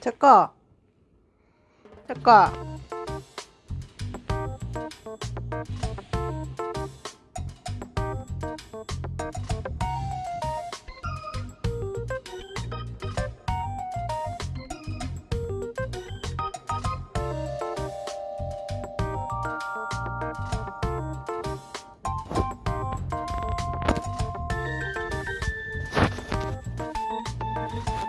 제꺼 제꺼